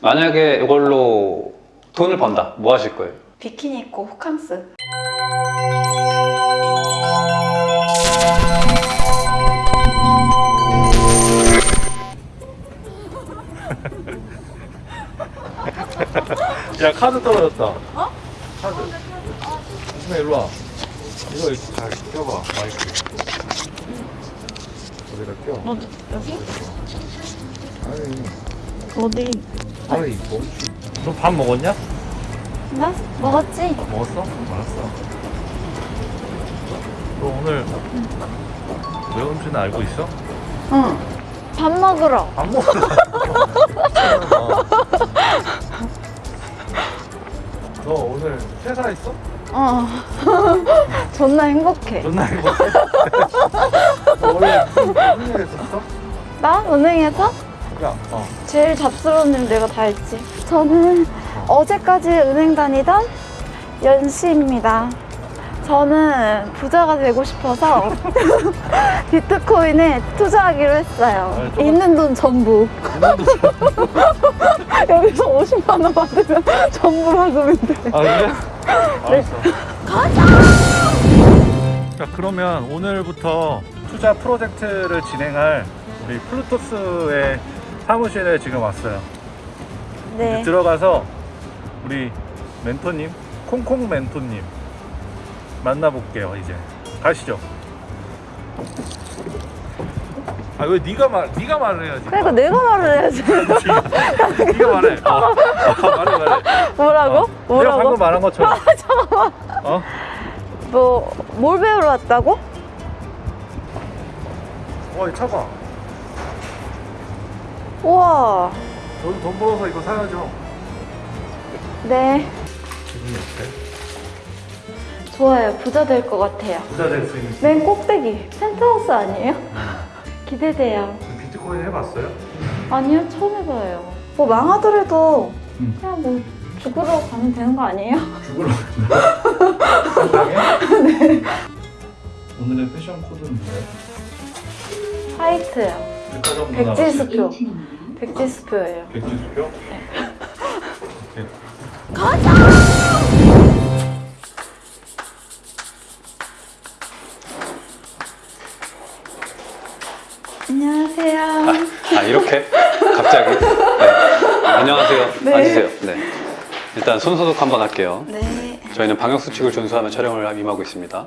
만약에 이걸로 돈을 번다. 뭐 하실 거예요? 비키니 입고 호캉스. 야 카드 떨어졌다. 어? 카드. 조심해 일로 와. 이거 이렇게 잘 껴봐 마이크. 어디다 껴? 어, 여기? 아니 어디? 아이 멈추. 너밥 먹었냐? 나 먹었지? 먹었어? 알았어. 너 오늘 왜 온지는 알고 있어? 응. 밥 먹으러. 안 먹었어. 너 오늘 퇴사했어? 어. 존나 행복해. 존나 행복해. 너 원래 무슨 일 했었어? 나 은행에서 야, 어. 제일 잡스러운 일 내가 다 했지. 저는 어제까지 은행 다니던 연씨입니다. 저는 부자가 되고 싶어서 비트코인에 투자하기로 했어요. 똑같- 있는 돈 전부. 여기서 50만 원 받으면 전부 돼. 아 그래? 알았어. 자 그러면 오늘부터 투자 프로젝트를 진행할 우리 플루토스의 사무실에 지금 왔어요. 네. 들어가서 우리 멘토님, 콩콩 멘토님 만나볼게요. 이제 가시죠. 아 왜 네가 말 네가 말을 해야지. 그러니까 내가 말을 해야지. 네가 말해. 어. 어, 말해 말해. 뭐라고? 어. 내가 뭐라고? 방금 말한 것처럼. 어? 뭐, 뭘 배우러 왔다고? 와, 이 차가. 우와. 너도 돈 벌어서 이거 사야죠. 네. 기분이 어때? 좋아요. 부자 될 것 같아요. 부자 될 수 있는. 맨 꼭대기. 펜트하우스 아니에요? 기대돼요. 비트코인 해봤어요? 아니요, 처음 해봐요. 뭐 망하더라도 음. 그냥 뭐 죽으러 가면 되는 거 아니에요? 죽으러 간다. 네. 오늘의 패션 코드는 뭐예요? 화이트요. 백지수표. 백지수표예요. 백지수표? 네. 안녕하세요. 아 이렇게 갑자기 네. 안녕하세요 네. 앉으세요 네 일단 손 소독 한번 할게요 네. 저희는 방역 수칙을 준수하며 촬영을 임하고 있습니다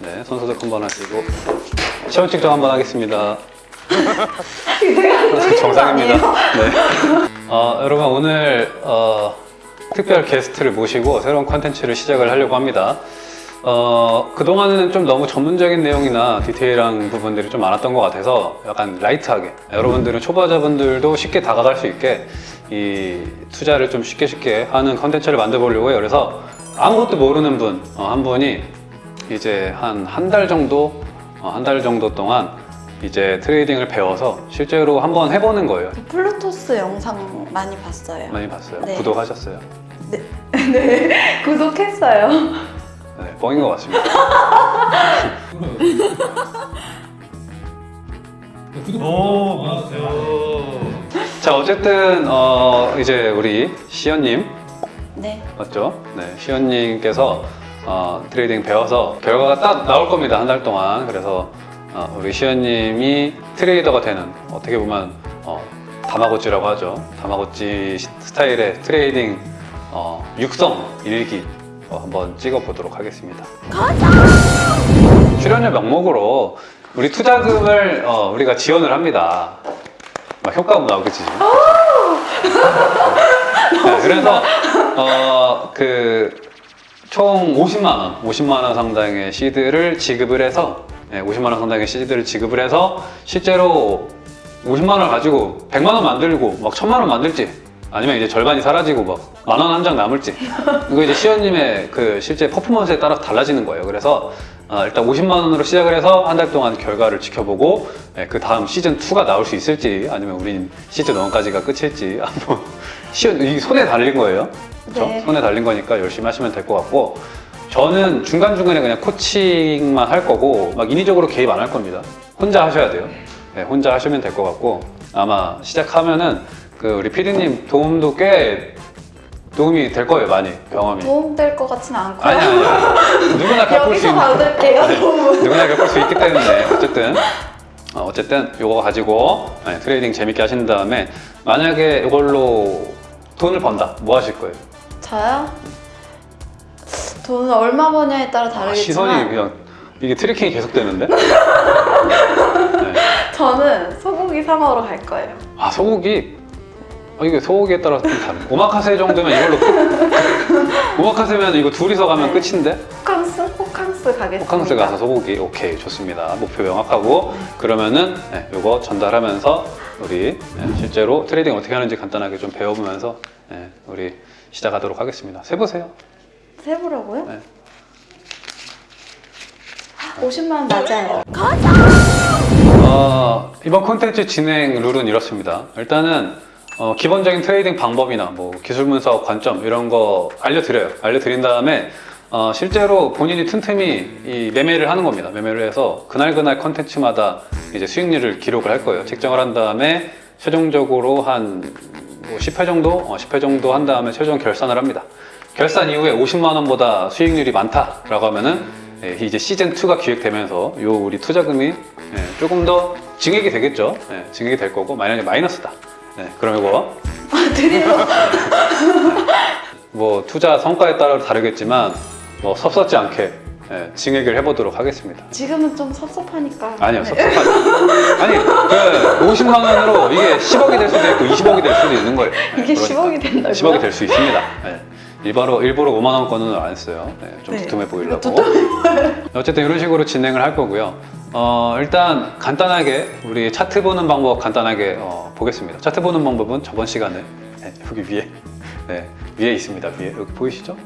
네 손 소독 한번 하시고 체온 측정 한번 하겠습니다 정상입니다. 네. 어, 여러분 오늘 어, 특별 게스트를 모시고 새로운 컨텐츠를 시작을 하려고 합니다. 어, 그동안은 좀 너무 전문적인 내용이나 디테일한 부분들이 좀 많았던 것 같아서 약간 light하게 여러분들은 초보자분들도 쉽게 다가갈 수 있게 이 투자를 좀 쉽게 쉽게 하는 컨텐츠를 만들어 보려고 해요. 그래서 아무것도 모르는 분한 분이 이제 한 한 달 정도 어, 한달 정도 동안 이제 trading을 배워서 실제로 한번 해보는 거예요 플루토스 영상 많이 봤어요. 많이 봤어요? 네. 구독하셨어요? 네. 구독했어요. 네, 뻥인 것 같습니다 오, 맞아요. 자 어쨌든 어, 이제 우리 시연님 네. 맞죠? 네, 시연님께서 어, trading 배워서 결과가 딱 나올 겁니다 한 달 동안 그래서 어, 우리 시연님이 trader가 되는 어떻게 보면 어, 다마고찌라고 하죠. 다마고찌 시- 스타일의 trading 어, 육성 일기 어, 한번 찍어보도록 하겠습니다. 출연료 명목으로 우리 투자금을 어, 우리가 지원을 합니다. 막 효과음 나오겠지 네, 그래서 어, 그 총 50만 원, 50만 원 상당의 시드를 지급을 해서 네, 50만 원 상당의 시드를 지급을 해서 실제로 50만 원을 가지고 100만 원 만들고 막 1000만 원 만들지 아니면 이제 절반이 사라지고 막 만 원 한 장 남을지 이거 이제 시연님의 그 실제 퍼포먼스에 따라서 달라지는 거예요. 그래서 어, 일단 50만 원으로 시작을 해서 한 달 동안 결과를 지켜보고 예, 그 다음 시즌 2가 나올 수 있을지 아니면 우린 시즌 1까지가 끝일지 한번 시연 이 손에 달린 거예요. 그렇죠? 네. 손에 달린 거니까 열심히 하시면 될 것 같고 저는 중간중간에 그냥 코칭만 할 거고 막 인위적으로 개입 안 할 겁니다. 혼자 하셔야 돼요. 네, 혼자 하시면 될 것 같고 아마 시작하면은 그그 우리 피디님 도움도 꽤 도움이 될 거예요 많이 경험이. 도움될 것 같진 않고요. 아니 아니 누구나 겪을 수 있는 받을게요, 도움은. 누구나 겪을 수 있기 때문에 어쨌든 어, 어쨌든 이거 가지고 네, trading 재밌게 하신 다음에 만약에 이걸로 돈을 번다 뭐 하실 거예요? 저요? 돈을 얼마 버냐에 따라 아, 다르겠지만 시선이 그냥 이게 tracking이 계속되는데? 네. 저는 소고기 사 먹으러 갈 거예요. 아 소고기 아, 이게 소고기에 따라서 좀 다른 오마카세 정도면 이걸로 끝? 오마카세면 이거 둘이서 가면 네. 끝인데 호캉스? 호캉스 가겠습니다. 호캉스 가서 소고기 오케이 좋습니다 목표 명확하고 그러면은 네, 이거 전달하면서 우리 네, 실제로 trading 어떻게 하는지 간단하게 좀 배워보면서 네, 우리 시작하도록 하겠습니다 세보세요 세보라고요? 네. 50만 원 맞아요. 어, 이번 콘텐츠 진행 룰은 이렇습니다. 일단은 어, 기본적인 trading 방법이나 뭐 기술 분석 관점 이런 거 알려드려요. 알려드린 다음에 어, 실제로 본인이 틈틈이 이 매매를 하는 겁니다. 매매를 해서 그날 그날 콘텐츠마다 이제 수익률을 기록을 할 거예요. 책정을 한 다음에 최종적으로 한 뭐 10회 정도, 어, 10회 정도 한 다음에 최종 결산을 합니다. 결산 이후에 50만 원보다 수익률이 많다라고 하면은 예, 이제 시즌 2가 기획되면서 요 우리 투자금이 예, 조금 더 증액이 되겠죠. 예, 증액이 될 거고 만약에 마이너스다. 예, 그럼 이거 아, 드디어. 뭐 투자 성과에 따라 다르겠지만 뭐 섭섭지 않게 예, 증액을 해보도록 하겠습니다. 지금은 좀 섭섭하니까. 아니요, 네. 섭섭하지. 아니, 그 50만 원으로 이게 10억이 될 수도 있고 20억이 될 수도 있는 거예요. 예, 이게 그러니까. 10억이 된다고요? 10억이 될 수 있습니다. 예. 일부러, 일부러 5만 원권은 안 했어요. 예, 좀 네. 두툼해 보이려고. 어쨌든 이런 식으로 진행을 할 거고요. 어, 일단 간단하게 우리 차트 보는 방법 간단하게 어, 보겠습니다. 차트 보는 방법은 저번 시간에 네, 여기 위에 네, 위에 있습니다. 위에 여기 보이시죠?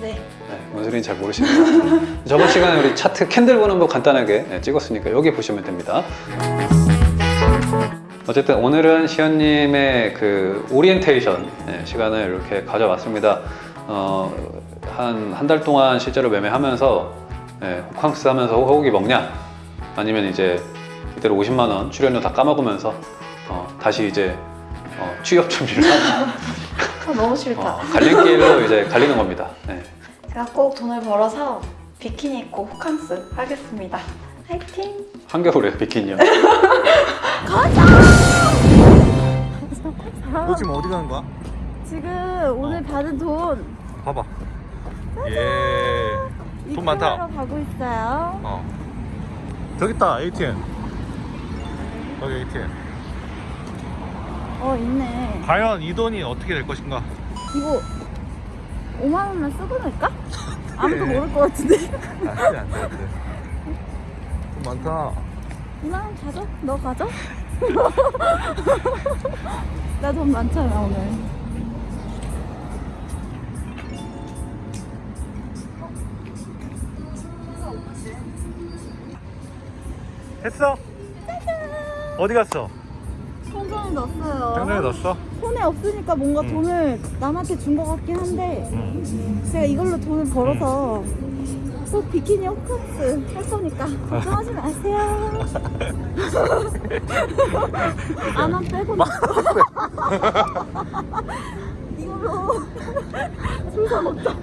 네. 네, 뭔 소리인지 잘 모르시네요. 저번 시간에 우리 차트 candle 보는 법 간단하게 네, 찍었으니까 여기 보시면 됩니다. 어쨌든 오늘은 시연님의 그 오리엔테이션 네, 시간을 이렇게 가져왔습니다. 어, 한한 달 동안 실제로 매매하면서 네, 호캉스 하면서 호고기 먹냐? 아니면 이제 이대로 50만 원 출연료 다 까먹으면서 어, 다시 이제 어, 취업 준비를 하고 아, 너무 싫다. 어, 갈림길로 이제 갈리는 겁니다. 네. 제가 꼭 돈을 벌어서 비키니 입고 호캉스 하겠습니다. 화이팅! 한겨울에 비키니요. 너 지금 어디 가는 거야? 지금 오늘 받은 돈 봐봐. 예. 돈 많다. 가고 있어요. 어. 저기 있다 ATM. 여기 ATM. 어 있네. 과연 이 돈이 어떻게 될 것인가? 이거 5만 원만 쓰고 낼까? 아무도 네. 모를 것 같은데. 안돼 안돼 안돼. 돈 많다. 2만 원 가져? 너 가져? 나 돈 많잖아 오늘. 했어? 어디 갔어? 통장에 넣었어요. 장난에 넣었어? 손에 없으니까 뭔가 응. 돈을 남한테 준 것 같긴 한데 응. 제가 이걸로 돈을 벌어서 꼭 비키니 호캉스 할 거니까 걱정하지 마세요. 안원 빼고 이걸로 술사 먹자.